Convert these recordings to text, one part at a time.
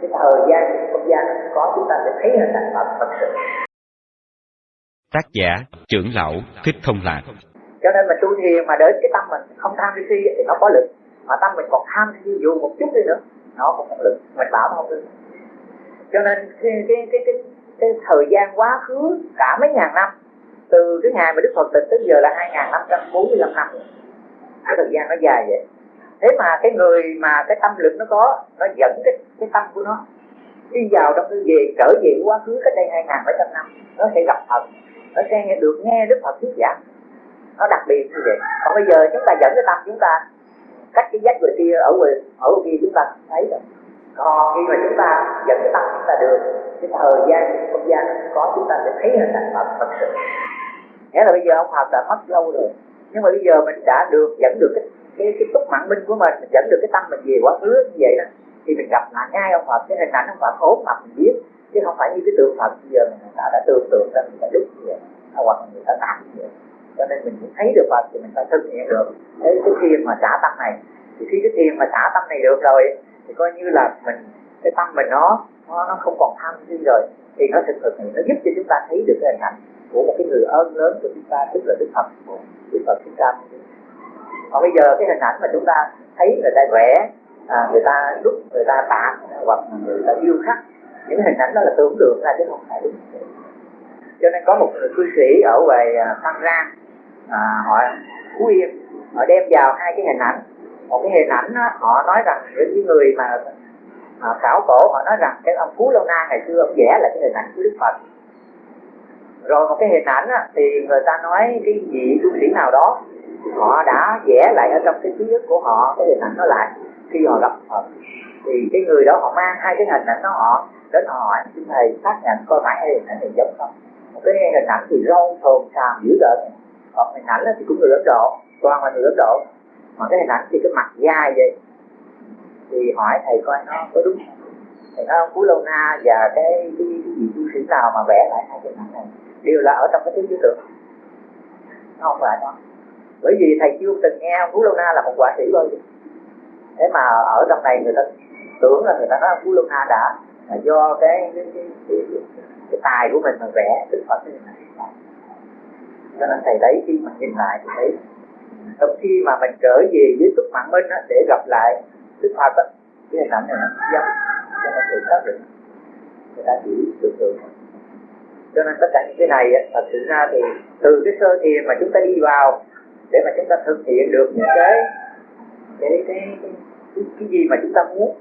cái thời gian không gian có chúng ta sẽ thấy hình ảnh Phật thật sự. Tác giả trưởng lão Thích Thông Lạc. Cho nên mình tu thiền mà đến cái tâm mình không tham si thì nó có lực. Mà tâm mình còn tham si dù một chút đi nữa nó cũng có lực. Mình bảo không được. Cho nên cái cái cái cái, cái thời gian quá khứ cả mấy ngàn năm từ cái ngày mà Đức Phật tịch tới giờ là hai ngàn năm trăm bốn mươi lăm năm. Cái thời gian nó dài vậy thế mà cái người mà cái tâm lực nó có, nó dẫn cái cái tâm của nó đi vào trong cái về, trở về quá khứ cách đây hai ngàn bảy trăm năm, nó sẽ gặp Phật, nó sẽ nghe được, nghe Đức Phật thuyết giảng. Nó đặc biệt như vậy. Còn bây giờ chúng ta dẫn cái tâm chúng ta, cách cái giác người kia ở ngoài ở kia chúng ta thấy rồi. Còn khi mà chúng ta dẫn cái tâm chúng ta được, cái thời gian không gian có, chúng ta sẽ thấy hình ảnh Phật thật sự. Nghĩa là bây giờ ông Phật đã mất lâu rồi. Nhưng mà bây giờ mình đã được, dẫn được cái cái cái túc mạng minh của mình mình dẫn được cái tâm mình về quá khứ như vậy đó thì mình gặp lại ngay ông Phật cái hình ảnh ông Phật ốm mặt mình biết chứ không phải như cái tượng Phật bây giờ mình đã, đã tưởng tượng ra mình đã đúc như vậy à, hoặc người ta tạc như vậy. Cho nên mình thấy được Phật thì mình phải thực hiện được. Cái, cái khi mà xả tâm này thì khi cái thiền mà xả tâm này được rồi thì coi như là mình cái tâm mình nó nó, nó không còn tham si rồi thì nó thực thực nó giúp cho chúng ta thấy được cái hình ảnh của một cái người ơn lớn của chúng ta tức là Đức Phật. Đức Phật chúng ta còn bây giờ cái hình ảnh mà chúng ta thấy người ta vẽ à, người ta đúc người ta tạc hoặc người ta điêu khắc những hình ảnh đó là tưởng tượng ra chứ không phải đúng. Cho nên có một người cư sĩ ở ngoài à, Phan Rang à, họ Phú Yên họ đem vào hai cái hình ảnh. Một cái hình ảnh đó, họ nói rằng những người mà à, khảo cổ họ nói rằng cái ông Phú Lâu Na ngày xưa ông vẽ là cái hình ảnh của Đức Phật. Rồi một cái hình ảnh á, thì người ta nói cái vị tu sĩ nào đó họ đã vẽ lại ở trong cái ký ức của họ cái hình ảnh đó lại. Khi họ gặp Phật thì cái người đó họ mang hai cái hình ảnh đó họ đến họ hỏi xin thầy xác nhận coi phải hình ảnh này giống không? Một cái hình ảnh thì râu thồn xàm dữ tợn. Còn hình ảnh thì cũng người Ấn Độ toàn là người Ấn Độ. Mà cái hình ảnh thì cái mặt dai vậy. Thì hỏi thầy coi nó có đúng không? Thì nó Phú Lâu Na và cái cái, cái vị tu sĩ nào mà vẽ lại hai cái hình ảnh này? Đều là ở trong cái thứ tư tưởng nó không phải đó bởi vì thầy chưa từng nghe Phú Lâu Na là một quả sĩ bao giờ. Thế mà ở trong này người ta tưởng là người ta nói Phú Lâu Na đã là do cái cái, cái, cái, cái, cái tài của mình mà vẽ Đức Phật cái này. Cho nên thầy thấy khi mà nhìn lại thì thấy trong khi mà mình trở về với túc mạng minh á, để gặp lại Đức Phật á, cái hình ảnh này nó giống cho nên thầy xác định người ta chỉ tưởng tượng. Cho nên tất cả những cái này thật sự ra thì từ cái sơ thiền mà chúng ta đi vào để mà chúng ta thực hiện được những cái cái cái, cái, cái, gì mà chúng ta muốn.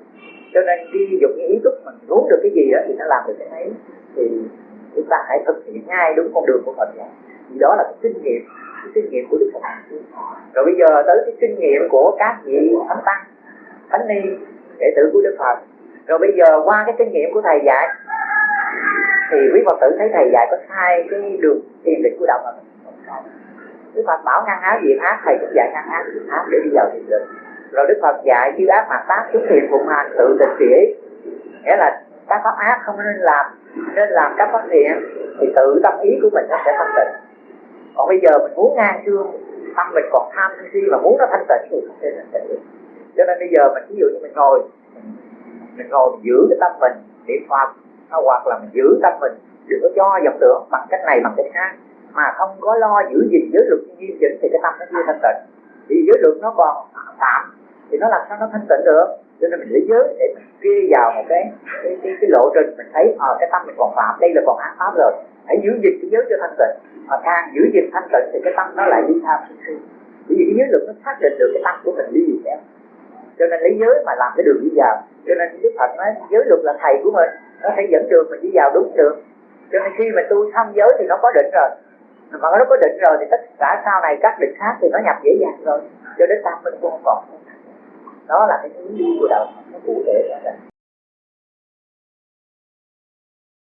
Cho nên khi dùng những ý thức mình muốn được cái gì đó thì nó làm được cái ấy thì chúng ta hãy thực hiện ngay đúng con đường của Phật giáo. Vì đó là cái kinh nghiệm cái kinh nghiệm của Đức Phật rồi bây giờ tới cái kinh nghiệm của các vị thánh tăng thánh ni đệ tử của Đức Phật. Rồi bây giờ qua cái kinh nghiệm của thầy dạy thì quý Phật tử thấy thầy dạy có sai cái đường thiền định của đạo Phật. Đức Phật bảo ngăn áo diệt ác, thầy cũng dạy ngăn ác diệt ác để đi vào thiền định. Rồi Đức Phật dạy chư ác mặt tác chúng thiền phụng hành, tự tịch chỉ. Nghĩa là các pháp ác không nên làm nên làm các pháp thiện, thì tự tâm ý của mình nó sẽ thanh tịnh. Còn bây giờ mình muốn ngang xương, tâm mình còn tham si mà muốn nó thanh tịnh thì không thể thanh tịnh được. Cho nên bây giờ mình ví dụ như mình ngồi mình ngồi mình giữ cái tâm mình, niệm phật hoặc là mình giữ tâm mình, đừng có cho vọng tưởng bằng cách này, bằng cách khác mà không có lo giữ gìn giới luật nghiêm chỉnh thì cái tâm nó chưa thanh tịnh. Vì giới luật nó còn tạm thì nó làm sao nó thanh tịnh được? Cho nên mình lấy giới để mình ghi vào một cái cái, cái, cái lộ trình mình thấy ờ à, cái tâm mình còn phạm đây là còn ác pháp rồi. Hãy giữ gìn cái giới cho thanh tịnh. Mà càng giữ gìn thanh tịnh thì cái tâm nó lại đi tham sân si. Bởi vì cái giới luật nó xác định được cái tâm của mình đi gì theo cho nên lấy giới mà làm cái đường đi vào. Cho nên đức phật nói giới luật là thầy của mình nó sẽ dẫn đường mình đi vào đúng đường cho nên khi mà tu xong giới thì nó có định rồi mà nó có định rồi thì tất cả sau này các định khác thì nó nhập dễ dàng rồi cho đến tâm mình cũng không còn. Đó là cái hướng của đạo nó cụ thể là